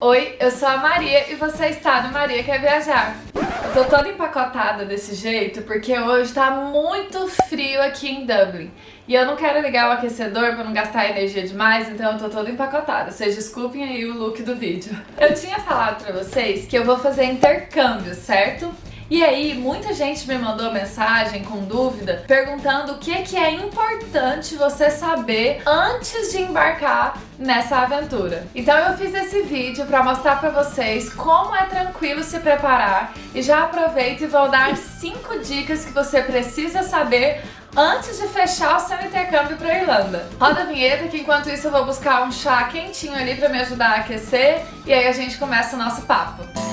Oi, eu sou a Maria e você está no Maria Quer Viajar. Eu tô toda empacotada desse jeito porque hoje tá muito frio aqui em Dublin. E eu não quero ligar o aquecedor pra não gastar energia demais, então eu tô toda empacotada. Vocês desculpem aí o look do vídeo. Eu tinha falado pra vocês que eu vou fazer intercâmbio, certo? E aí, muita gente me mandou mensagem com dúvida, perguntando o que, que é importante você saber antes de embarcar nessa aventura. Então eu fiz esse vídeo para mostrar para vocês como é tranquilo se preparar e já aproveito e vou dar 5 dicas que você precisa saber antes de fechar o seu intercâmbio para Irlanda. Roda a vinheta que enquanto isso eu vou buscar um chá quentinho ali para me ajudar a aquecer e aí a gente começa o nosso papo.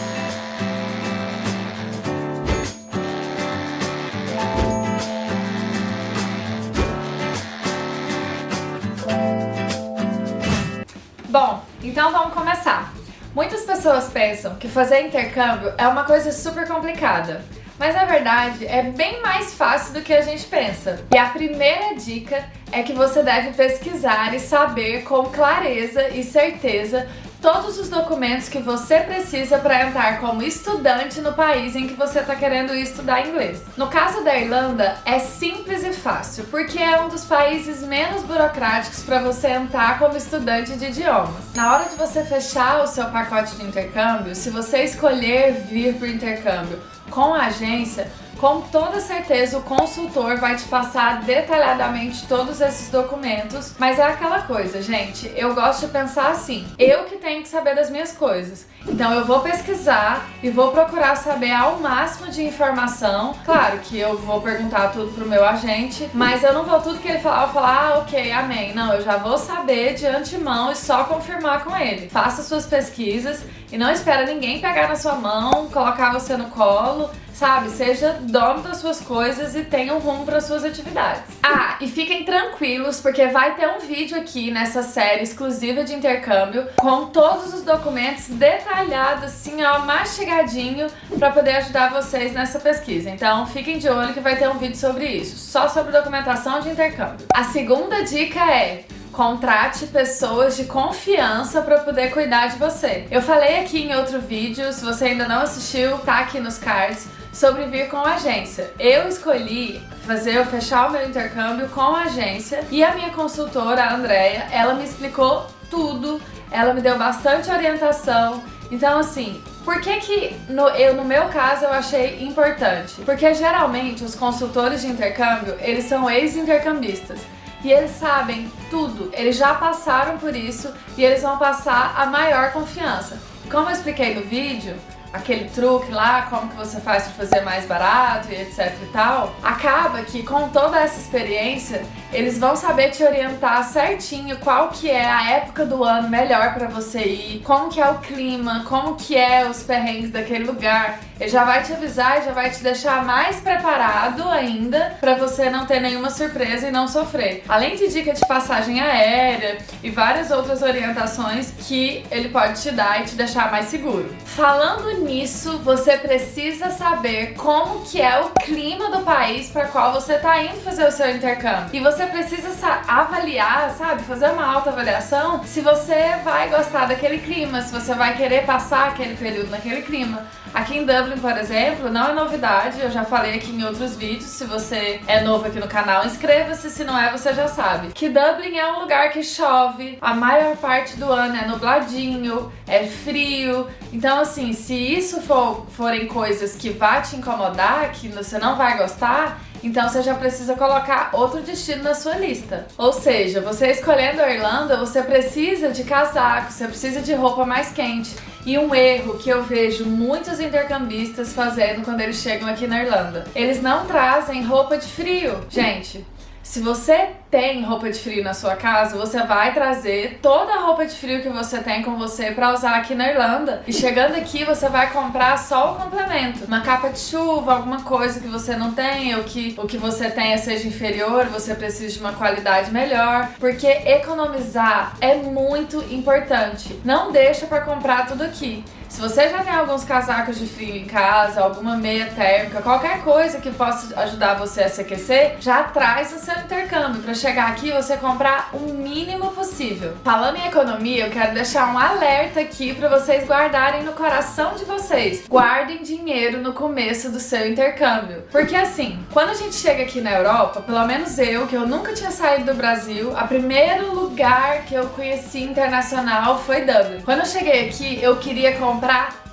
Então vamos começar. Muitas pessoas pensam que fazer intercâmbio é uma coisa super complicada, mas na verdade é bem mais fácil do que a gente pensa. E a primeira dica é que você deve pesquisar e saber com clareza e certeza todos os documentos que você precisa para entrar como estudante no país em que você está querendo estudar inglês. No caso da Irlanda, é simples e fácil, porque é um dos países menos burocráticos para você entrar como estudante de idiomas. Na hora de você fechar o seu pacote de intercâmbio, se você escolher vir para o intercâmbio com a agência, com toda certeza o consultor vai te passar detalhadamente todos esses documentos, mas é aquela coisa, gente, eu gosto de pensar assim, eu que tenho que saber das minhas coisas, então eu vou pesquisar e vou procurar saber ao máximo de informação, claro que eu vou perguntar tudo pro meu agente, mas eu não vou tudo que ele falar, eu falar, ah, ok, amém, não, eu já vou saber de antemão e só confirmar com ele. Faça suas pesquisas e não espera ninguém pegar na sua mão, colocar você no colo, sabe? Seja dono das suas coisas e tenha um rumo para suas atividades. Ah, e fiquem tranquilos porque vai ter um vídeo aqui nessa série exclusiva de intercâmbio com todos os documentos detalhados, assim, ó, mastigadinho para poder ajudar vocês nessa pesquisa. Então fiquem de olho que vai ter um vídeo sobre isso, só sobre documentação de intercâmbio. A segunda dica é Contrate pessoas de confiança para poder cuidar de você. Eu falei aqui em outro vídeo, se você ainda não assistiu, tá aqui nos cards, sobre vir com agência. Eu escolhi fazer, eu fechar o meu intercâmbio com a agência e a minha consultora, a Andrea, ela me explicou tudo, ela me deu bastante orientação. Então, assim, por que que no, eu, no meu caso eu achei importante? Porque geralmente os consultores de intercâmbio, eles são ex-intercambistas e eles sabem tudo, eles já passaram por isso e eles vão passar a maior confiança. Como eu expliquei no vídeo, aquele truque lá, como que você faz para fazer mais barato e etc e tal, acaba que com toda essa experiência, eles vão saber te orientar certinho qual que é a época do ano melhor para você ir, como que é o clima, como que é os perrengues daquele lugar. Ele já vai te avisar já vai te deixar mais preparado ainda para você não ter nenhuma surpresa e não sofrer. Além de dica de passagem aérea e várias outras orientações que ele pode te dar e te deixar mais seguro. Falando nisso, você precisa saber como que é o clima do país para qual você está indo fazer o seu intercâmbio. E você precisa avaliar, sabe, fazer uma alta avaliação se você vai gostar daquele clima, se você vai querer passar aquele período naquele clima. Aqui em Dublin, por exemplo, não é novidade, eu já falei aqui em outros vídeos, se você é novo aqui no canal, inscreva-se, se não é, você já sabe. Que Dublin é um lugar que chove, a maior parte do ano é nubladinho, é frio, então assim, se isso for, forem coisas que vá te incomodar, que você não vai gostar, então você já precisa colocar outro destino na sua lista. Ou seja, você escolhendo a Irlanda, você precisa de casaco, você precisa de roupa mais quente. E um erro que eu vejo muitos intercambistas fazendo quando eles chegam aqui na Irlanda. Eles não trazem roupa de frio. Gente, se você tem roupa de frio na sua casa, você vai trazer toda a roupa de frio que você tem com você para usar aqui na Irlanda. E chegando aqui, você vai comprar só o complemento. Uma capa de chuva, alguma coisa que você não tem, ou que o que você tenha seja inferior, você precisa de uma qualidade melhor. Porque economizar é muito importante. Não deixa para comprar tudo aqui. Se você já tem alguns casacos de frio em casa, alguma meia térmica, qualquer coisa que possa ajudar você a se aquecer, já traz o seu intercâmbio para chegar aqui e você comprar o mínimo possível. Falando em economia, eu quero deixar um alerta aqui para vocês guardarem no coração de vocês. Guardem dinheiro no começo do seu intercâmbio. Porque assim, quando a gente chega aqui na Europa, pelo menos eu, que eu nunca tinha saído do Brasil, a primeiro lugar que eu conheci internacional foi Dublin. Quando eu cheguei aqui, eu queria comprar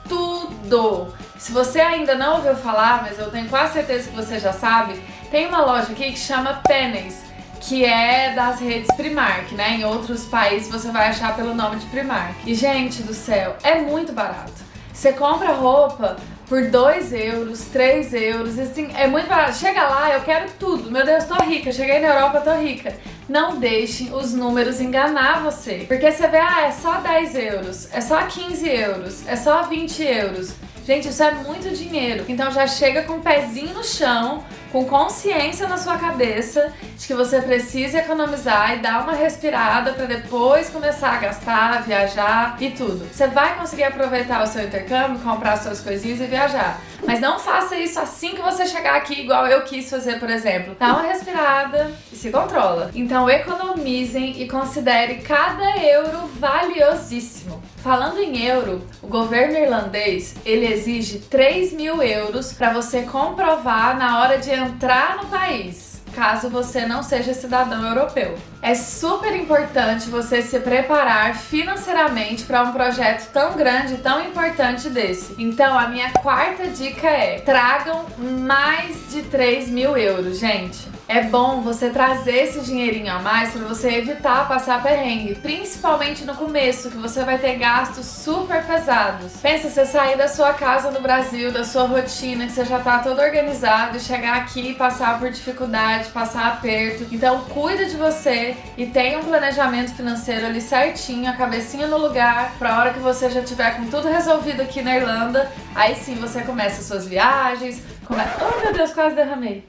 tudo. Se você ainda não ouviu falar, mas eu tenho quase certeza que você já sabe, tem uma loja aqui que chama Pennies, que é das redes Primark, né? Em outros países você vai achar pelo nome de Primark. E, gente do céu, é muito barato. Você compra roupa por 2 euros, 3 euros, assim, é muito barato. Chega lá, eu quero tudo. Meu Deus, tô rica. Cheguei na Europa, tô rica. Não deixe os números enganar você. Porque você vê, ah, é só 10 euros, é só 15 euros, é só 20 euros. Gente, isso é muito dinheiro. Então já chega com o pezinho no chão, com consciência na sua cabeça de que você precisa economizar e dar uma respirada para depois começar a gastar, viajar e tudo. Você vai conseguir aproveitar o seu intercâmbio, comprar suas coisinhas e viajar. Mas não faça isso assim que você chegar aqui, igual eu quis fazer, por exemplo. Dá uma respirada e se controla. Então economizem e considere cada euro valiosíssimo. Falando em euro, o governo irlandês ele exige 3 mil euros para você comprovar na hora de entrar no país caso você não seja cidadão europeu. É super importante você se preparar financeiramente para um projeto tão grande tão importante desse. Então, a minha quarta dica é: tragam mais de 3 mil euros, gente é bom você trazer esse dinheirinho a mais para você evitar passar perrengue, principalmente no começo, que você vai ter gastos super pesados. Pensa você sair da sua casa no Brasil, da sua rotina, que você já tá todo organizado, e chegar aqui e passar por dificuldade, passar aperto. Então cuida de você e tenha um planejamento financeiro ali certinho, a cabecinha no lugar, pra hora que você já tiver com tudo resolvido aqui na Irlanda, aí sim você começa suas viagens, come... Oh meu Deus, quase derramei.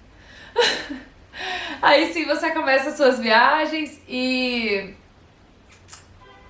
Aí sim você começa suas viagens e.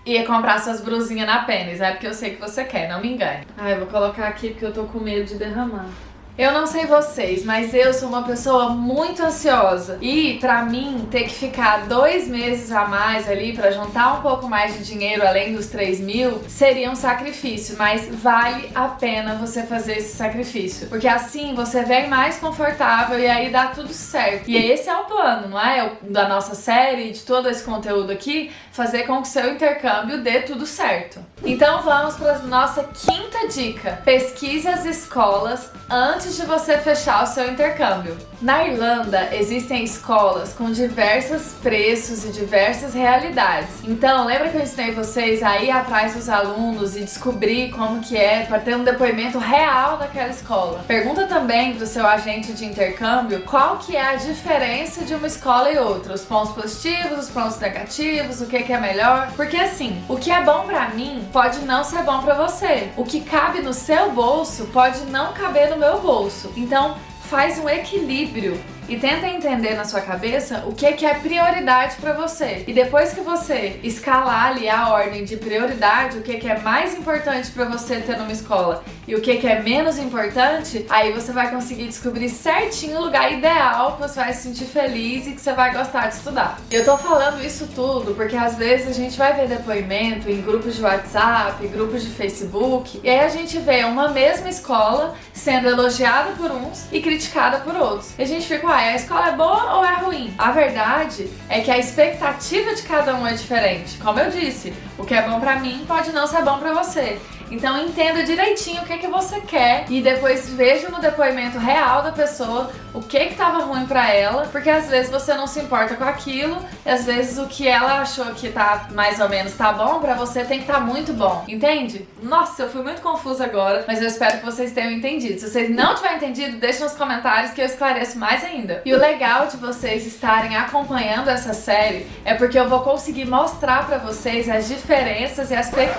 E comprar suas brusinhas na pênis, é porque eu sei que você quer, não me engane. Ai, vou colocar aqui porque eu tô com medo de derramar. Eu não sei vocês, mas eu sou uma pessoa muito ansiosa e pra mim ter que ficar dois meses a mais ali pra juntar um pouco mais de dinheiro além dos 3 mil seria um sacrifício, mas vale a pena você fazer esse sacrifício, porque assim você vem mais confortável e aí dá tudo certo. E esse é o plano, não é? Da nossa série, de todo esse conteúdo aqui, fazer com que seu intercâmbio dê tudo certo. Então vamos para nossa quinta dica: pesquise as escolas antes antes de você fechar o seu intercâmbio. Na Irlanda existem escolas com diversos preços e diversas realidades. Então, lembra que eu ensinei vocês a ir atrás dos alunos e descobrir como que é para ter um depoimento real daquela escola. Pergunta também do seu agente de intercâmbio qual que é a diferença de uma escola e outra, os pontos positivos, os pontos negativos, o que que é melhor, porque assim, o que é bom para mim pode não ser bom para você. O que cabe no seu bolso pode não caber no meu bolso bolso. Então, faz um equilíbrio e tenta entender na sua cabeça o que, que é prioridade para você. E depois que você escalar ali a ordem de prioridade, o que, que é mais importante para você ter numa escola e o que, que é menos importante, aí você vai conseguir descobrir certinho o lugar ideal que você vai se sentir feliz e que você vai gostar de estudar. Eu tô falando isso tudo porque às vezes a gente vai ver depoimento em grupos de WhatsApp, grupos de Facebook, e aí a gente vê uma mesma escola sendo elogiada por uns e criticada por outros. E a gente fica, a escola é boa ou é ruim? A verdade é que a expectativa de cada um é diferente. Como eu disse, o que é bom para mim pode não ser bom para você. Então entenda direitinho o que, que você quer e depois veja no depoimento real da pessoa o que que ruim para ela, porque às vezes você não se importa com aquilo, e às vezes o que ela achou que tá mais ou menos tá bom para você tem que estar tá muito bom, entende? Nossa, eu fui muito confusa agora, mas eu espero que vocês tenham entendido. Se vocês não tiverem entendido, deixe nos comentários que eu esclareço mais ainda. E o legal de vocês estarem acompanhando essa série é porque eu vou conseguir mostrar para vocês as diferenças e as pe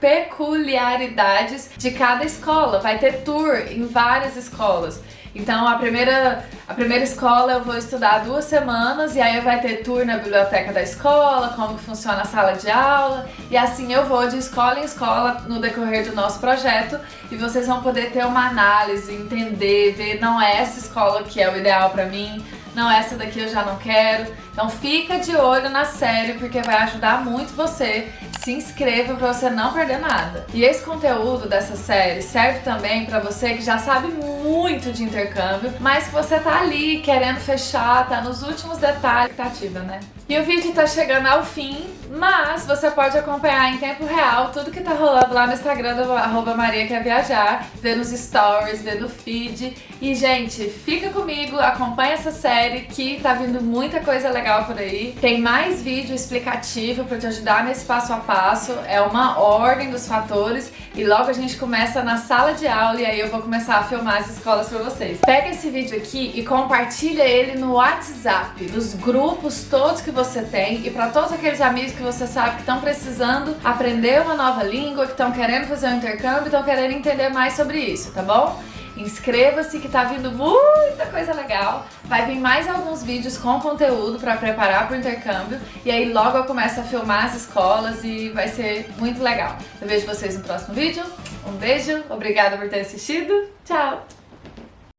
peculiaridades de cada escola. Vai ter tour em várias escolas. Então a primeira, a primeira escola eu vou estudar duas semanas e aí vai ter tour na biblioteca da escola, como que funciona a sala de aula e assim eu vou de escola em escola no decorrer do nosso projeto e vocês vão poder ter uma análise, entender, ver não é essa escola que é o ideal para mim, não, essa daqui eu já não quero. Então fica de olho na série porque vai ajudar muito você. Se inscreva para você não perder nada. E esse conteúdo dessa série serve também para você que já sabe muito de intercâmbio, mas que você tá ali querendo fechar, tá nos últimos detalhes, expectativa, né? E o vídeo tá chegando ao fim, mas você pode acompanhar em tempo real tudo que tá rolando lá no Instagram do arroba Maria Quer Viajar, ver nos stories, ver no feed. E, gente, fica comigo, acompanha essa série que tá vindo muita coisa legal por aí. Tem mais vídeo explicativo pra te ajudar nesse passo a passo, é uma ordem dos fatores e logo a gente começa na sala de aula e aí eu vou começar a filmar as escolas pra vocês. Pega esse vídeo aqui e compartilha ele no WhatsApp, nos grupos todos que você tem e para todos aqueles amigos que você sabe que estão precisando aprender uma nova língua, que estão querendo fazer um intercâmbio, estão querendo entender mais sobre isso, tá bom? Inscreva-se que tá vindo muita coisa legal. Vai vir mais alguns vídeos com conteúdo para preparar para o intercâmbio. E aí logo eu começo a filmar as escolas e vai ser muito legal. Eu vejo vocês no próximo vídeo. Um beijo, obrigada por ter assistido. Tchau!